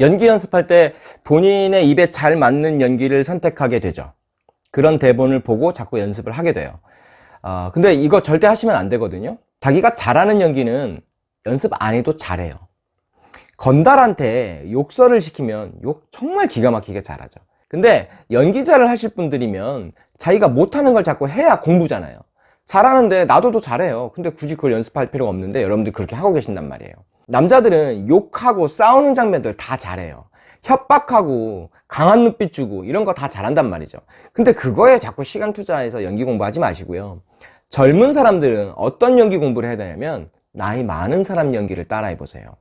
연기 연습할 때 본인의 입에 잘 맞는 연기를 선택하게 되죠. 그런 대본을 보고 자꾸 연습을 하게 돼요. 아, 근데 이거 절대 하시면 안 되거든요. 자기가 잘하는 연기는 연습 안 해도 잘해요. 건달한테 욕설을 시키면 욕 정말 기가 막히게 잘하죠. 근데 연기자를 하실 분들이면 자기가 못하는 걸 자꾸 해야 공부잖아요. 잘하는데 나도 더 잘해요. 근데 굳이 그걸 연습할 필요가 없는데 여러분들 그렇게 하고 계신단 말이에요 남자들은 욕하고 싸우는 장면들 다 잘해요. 협박하고 강한 눈빛 주고 이런 거 다 잘한단 말이죠. 근데 그거에 자꾸 시간 투자해서 연기 공부하지 마시고요. 젊은 사람들은 어떤 연기 공부를 해야 되냐면 나이 많은 사람 연기를 따라해 보세요.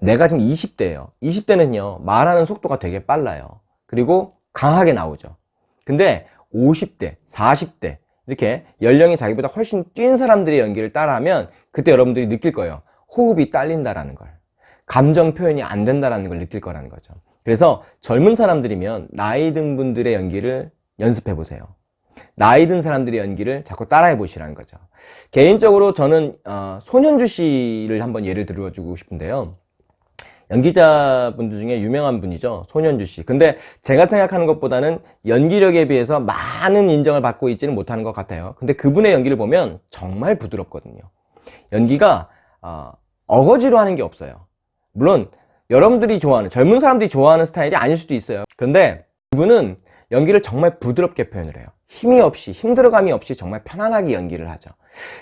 내가 지금 20대예요. 20대는요 말하는 속도가 되게 빨라요. 그리고 강하게 나오죠. 근데 50대 40대 이렇게 연령이 자기보다 훨씬 뛴 사람들의 연기를 따라하면 그때 여러분들이 느낄 거예요 호흡이 딸린다라는 걸 감정 표현이 안 된다라는 걸 느낄 거라는 거죠. 그래서 젊은 사람들이면 나이 든 분들의 연기를 연습해 보세요. 나이 든 사람들의 연기를 자꾸 따라해 보시라는 거죠. 개인적으로 저는 어, 손현주 씨를 한번 예를 들어주고 싶은데요. 연기자분들 중에 유명한 분이죠 손현주 씨. 근데 제가 생각하는 것보다는 연기력에 비해서 많은 인정을 받고 있지는 못하는 것 같아요. 근데 그분의 연기를 보면 정말 부드럽거든요. 연기가 어, 어거지로 하는 게 없어요. 물론 여러분들이 좋아하는 젊은 사람들이 좋아하는 스타일이 아닐 수도 있어요. 그런데 그분은 연기를 정말 부드럽게 표현을 해요. 힘이 없이 힘들어감이 없이 정말 편안하게 연기를 하죠.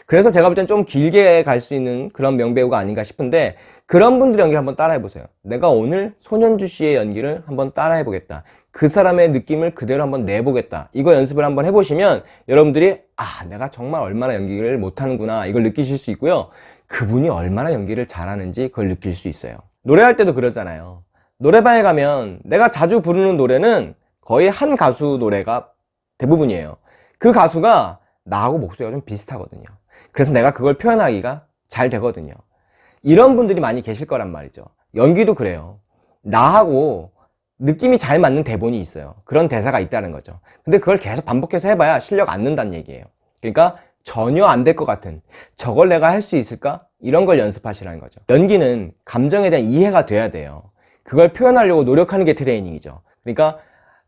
그래서 제가 볼 땐 좀 길게 갈 수 있는 그런 명배우가 아닌가 싶은데 그런 분들의 연기를 한번 따라해 보세요. 내가 오늘 손현주 씨의 연기를 한번 따라해 보겠다. 그 사람의 느낌을 그대로 한번 내보겠다. 이거 연습을 한번 해보시면 여러분들이 아 내가 정말 얼마나 연기를 못하는구나 이걸 느끼실 수 있고요. 그분이 얼마나 연기를 잘하는지 그걸 느낄 수 있어요. 노래할 때도 그러잖아요. 노래방에 가면 내가 자주 부르는 노래는 거의 한 가수 노래가 대부분이에요. 그 가수가 나하고 목소리가 좀 비슷하거든요. 그래서 내가 그걸 표현하기가 잘 되거든요. 이런 분들이 많이 계실 거란 말이죠. 연기도 그래요. 나하고 느낌이 잘 맞는 대본이 있어요. 그런 대사가 있다는 거죠. 근데 그걸 계속 반복해서 해봐야 실력 안 는다는 얘기예요. 그러니까 전혀 안 될 것 같은 저걸 내가 할 수 있을까? 이런 걸 연습하시라는 거죠. 연기는 감정에 대한 이해가 돼야 돼요. 그걸 표현하려고 노력하는 게 트레이닝이죠. 그러니까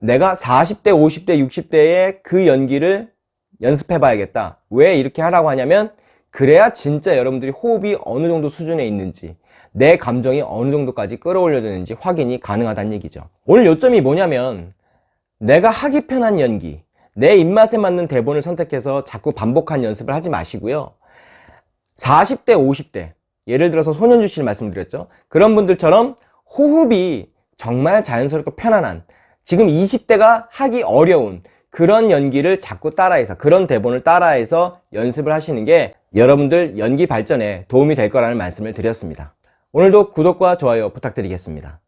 내가 40대 50대 60대의 그 연기를 연습해 봐야겠다. 왜 이렇게 하라고 하냐면 그래야 진짜 여러분들이 호흡이 어느 정도 수준에 있는지 내 감정이 어느 정도까지 끌어올려지는지 확인이 가능하다는 얘기죠. 오늘 요점이 뭐냐면 내가 하기 편한 연기 내 입맛에 맞는 대본을 선택해서 자꾸 반복한 연습을 하지 마시고요. 40대 50대 예를 들어서 손현주 씨를 말씀드렸죠. 그런 분들처럼 호흡이 정말 자연스럽고 편안한 지금 20대가 하기 어려운 그런 연기를 자꾸 따라해서 그런 대본을 따라해서 연습을 하시는 게 여러분들 연기 발전에 도움이 될 거라는 말씀을 드렸습니다. 오늘도 구독과 좋아요 부탁드리겠습니다